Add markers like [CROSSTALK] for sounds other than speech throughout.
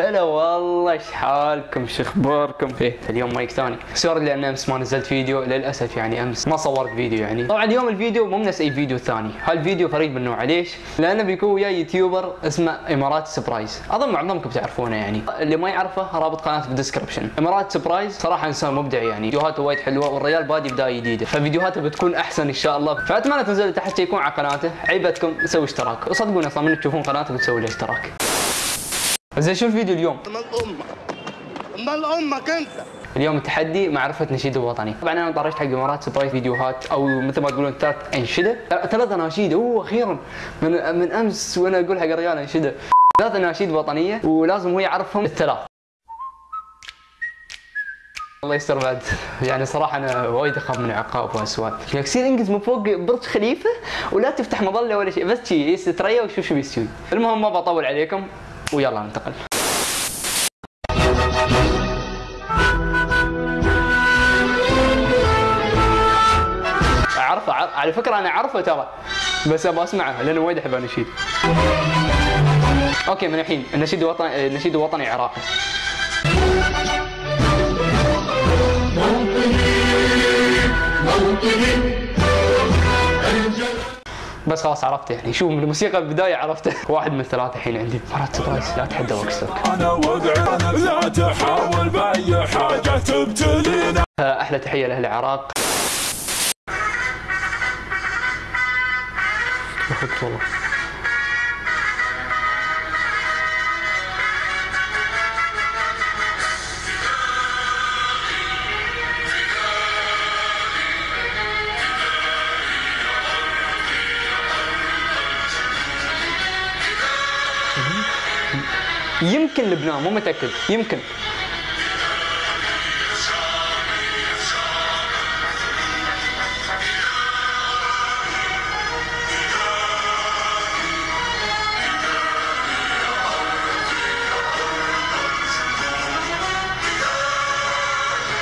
هلا والله إيش حالكم؟ شو أخباركم؟ إيه اليوم مايك ثاني. sorry لأن أمس ما نزلت فيديو للأسف يعني أمس ما صورت فيديو يعني. طبعا اليوم الفيديو مو نفس أي فيديو ثاني. هالفيديو فريد من نوعه. ليش؟ لأنه بيكون وياي YouTuber اسمه إمارات سبرايز. أظن معظمكم تعرفونه يعني. اللي ما يعرفه رابط قناته بال description إمارات سبرايز صراحة إنسان مبدع يعني. فيديوهاته وايد حلوة والرجال بادي بداية جديدة. ففيديوهاته بتكون أحسن إن شاء الله. فأتمنى تنزلوا تحت يكون على قناته. عيبتكم سووا اشتراك. وصدقوني أصلا من تشوفون قناته بتسوي له اشتراك. زين شو الفيديو اليوم؟ مال أمك مال أمك انت اليوم التحدي معرفة نشيد الوطني. طبعا أنا طرشت حق إمارات سبرايز فيديوهات أو مثل ما تقولون ثلاث أنشدة. ثلاث اناشيد أوه أخيرا. من من أمس وأنا أقول حق الرجال أنشدة. ثلاث اناشيد وطنية ولازم هو يعرفهم الثلاث. الله يستر بعد. يعني صراحة أنا وايد أخاف من العقاب وهالسوالف يا كثير انقز من فوق برج خليفة ولا تفتح مظلة ولا شيء. بس شي يستريا وشوف شو بيسوي المهم ما بطول عليكم. ويلا ننتقل. اعرفه عر- على فكرة أنا أعرفه ترى بس أبغى أسمعه لأنه وايد أحب اناشيد أوكي من الحين النشيد الوطني النشيد الوطني عراقي. بس خلاص عرفته يعني. شوف من الموسيقى البداية عرفته. واحد من ثلاثة الحين عندي. مرات سبرايز لا تحدى وكستوك أنا وضعي لا تحاول باي حاجة تبتلينا. أحلى تحية لأهل العراق. والله. يمكن لبنان مو متأكد يمكن.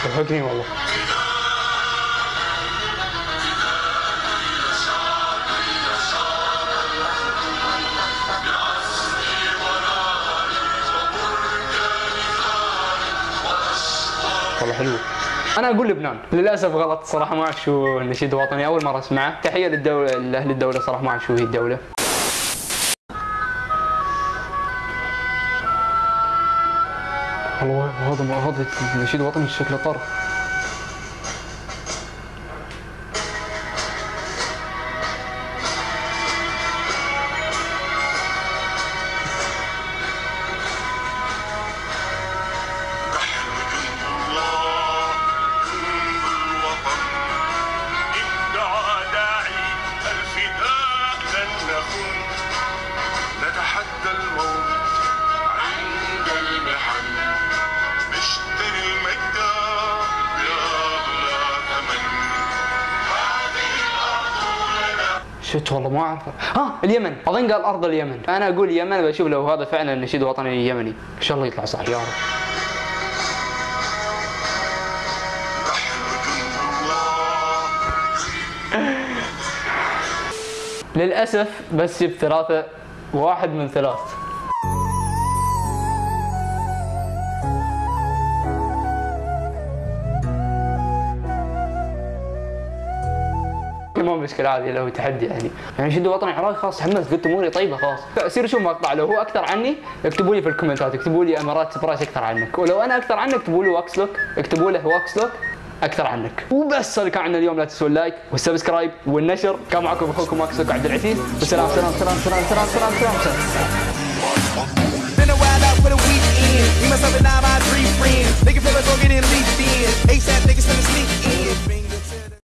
ضحكني والله. والله حلو. أنا أقول لبنان. للأسف غلط صراحة ما أعرف شو النشيد الوطني أول مرة أسمعه. تحية للدولة لأهل الدولة صراحة ما أعرف شو هي الدولة. والله هذا هذا النشيد الوطني شكله طرف. شت والله ما أعرف. ها اليمن. أظن قال أرض اليمن. أنا أقول اليمن بشوف لو هذا فعلا النشيد الوطني اليمني إن شاء الله يطلع صح يا رب. [LAUGHS] للأسف بس جبت ثلاثة واحد من ثلاث. ما مشكلة عادي لو تحدي يعني يعني شدوا وطني عراقي خلاص تحمست قلت اموري طيبة خلاص فصير شوف مقطع لو هو أكثر عني اكتبوا لي في الكومنتات اكتبوا لي إمارات سبرايز أكثر عنك ولو أنا أكثر عنك اكتبوا لي واكس لوك اكتبوا له واكس لوك أكثر عنك وبس هذا كان عندنا اليوم لا تنسوا ال like وال subscribe والنشر كان معكم أخوكم واكس لوك عبد العزيز والسلام سلام سلام سلام سلام سلام سلام, سلام. for the myself, and I, my three friends. Go get in, in. ASAP, niggas finna sneak in.